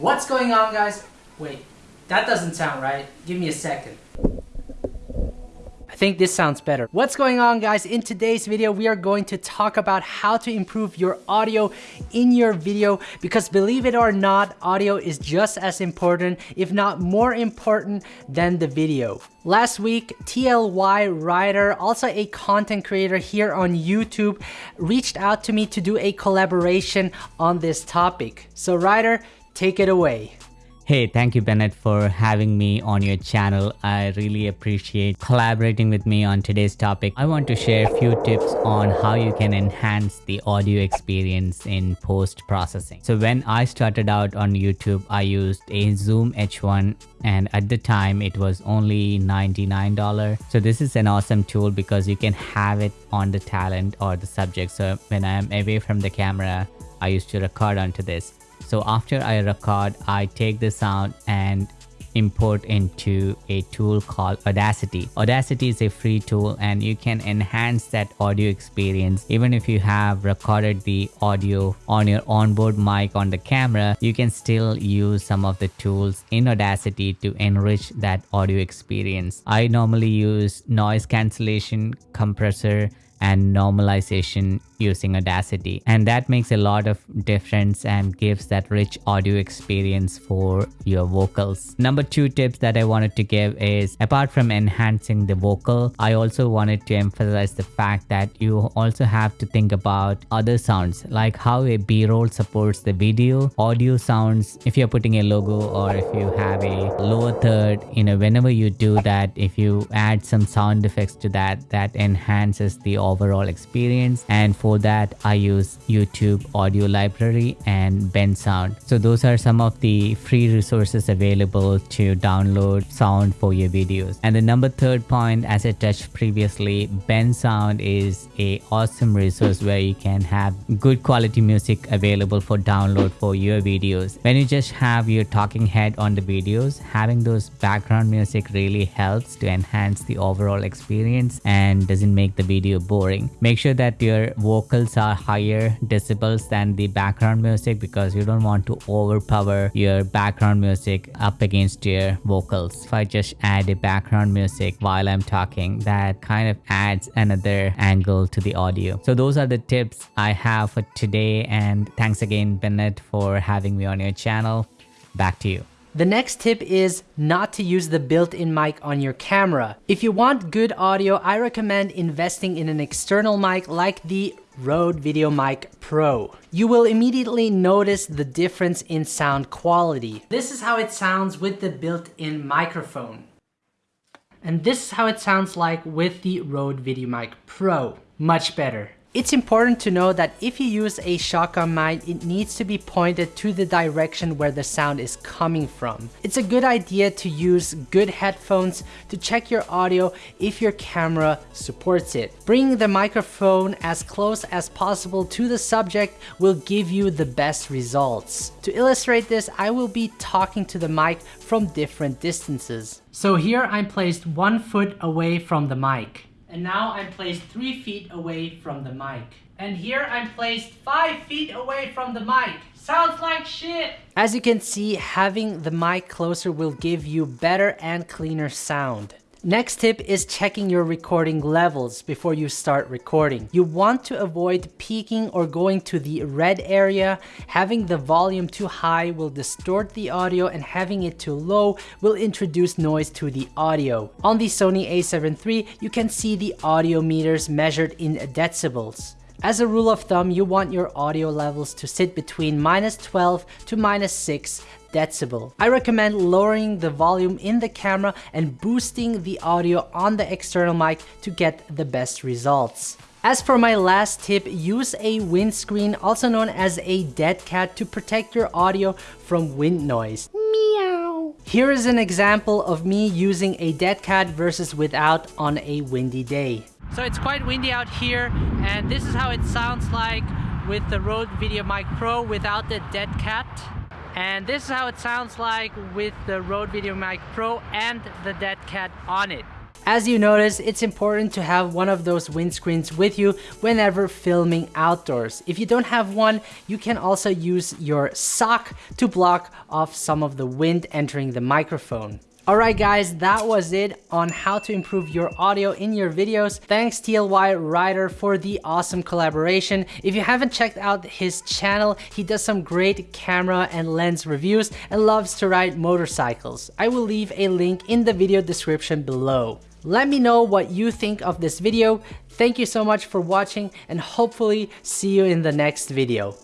What's going on guys? Wait, that doesn't sound right. Give me a second. I think this sounds better. What's going on guys? In today's video, we are going to talk about how to improve your audio in your video because believe it or not, audio is just as important, if not more important than the video. Last week, TLY Ryder, also a content creator here on YouTube, reached out to me to do a collaboration on this topic. So Ryder, take it away. Hey, thank you Bennett for having me on your channel. I really appreciate collaborating with me on today's topic. I want to share a few tips on how you can enhance the audio experience in post-processing. So when I started out on YouTube, I used a Zoom H1 and at the time it was only $99. So this is an awesome tool because you can have it on the talent or the subject. So when I'm away from the camera, I used to record onto this. So after I record, I take the sound and import into a tool called Audacity. Audacity is a free tool and you can enhance that audio experience. Even if you have recorded the audio on your onboard mic on the camera, you can still use some of the tools in Audacity to enrich that audio experience. I normally use noise cancellation, compressor, and normalization using Audacity. And that makes a lot of difference and gives that rich audio experience for your vocals. Number two tips that I wanted to give is apart from enhancing the vocal, I also wanted to emphasize the fact that you also have to think about other sounds like how a b-roll supports the video, audio sounds, if you're putting a logo or if you have a lower third, you know, whenever you do that, if you add some sound effects to that, that enhances the overall experience. And for that, I use YouTube audio library and Bensound. So those are some of the free resources available to download sound for your videos. And the number third point, as I touched previously, Bensound is a awesome resource where you can have good quality music available for download for your videos. When you just have your talking head on the videos, having those background music really helps to enhance the overall experience and doesn't make the video boring. Make sure that your vocals are higher decibels than the background music because you don't want to overpower your background music up against your vocals. If I just add a background music while I'm talking, that kind of adds another angle to the audio. So those are the tips I have for today and thanks again Bennett for having me on your channel. Back to you. The next tip is not to use the built-in mic on your camera. If you want good audio, I recommend investing in an external mic like the Rode VideoMic Pro. You will immediately notice the difference in sound quality. This is how it sounds with the built-in microphone. And this is how it sounds like with the Rode VideoMic Pro. Much better. It's important to know that if you use a shotgun mic, it needs to be pointed to the direction where the sound is coming from. It's a good idea to use good headphones to check your audio if your camera supports it. Bringing the microphone as close as possible to the subject will give you the best results. To illustrate this, I will be talking to the mic from different distances. So here I'm placed one foot away from the mic. And now I'm placed three feet away from the mic. And here I'm placed five feet away from the mic. Sounds like shit. As you can see, having the mic closer will give you better and cleaner sound. Next tip is checking your recording levels before you start recording. You want to avoid peaking or going to the red area. Having the volume too high will distort the audio and having it too low will introduce noise to the audio. On the Sony a7 III, you can see the audio meters measured in decibels. As a rule of thumb, you want your audio levels to sit between minus 12 to minus 6 decibel. I recommend lowering the volume in the camera and boosting the audio on the external mic to get the best results. As for my last tip, use a windscreen, also known as a dead cat, to protect your audio from wind noise. Meow. Here is an example of me using a dead cat versus without on a windy day. So it's quite windy out here and this is how it sounds like with the Rode VideoMic Pro without the dead cat. And this is how it sounds like with the Rode VideoMic Pro and the dead cat on it. As you notice, it's important to have one of those windscreens with you whenever filming outdoors. If you don't have one, you can also use your sock to block off some of the wind entering the microphone. Alright guys, that was it on how to improve your audio in your videos. Thanks TLY Ryder for the awesome collaboration. If you haven't checked out his channel, he does some great camera and lens reviews and loves to ride motorcycles. I will leave a link in the video description below. Let me know what you think of this video. Thank you so much for watching and hopefully see you in the next video.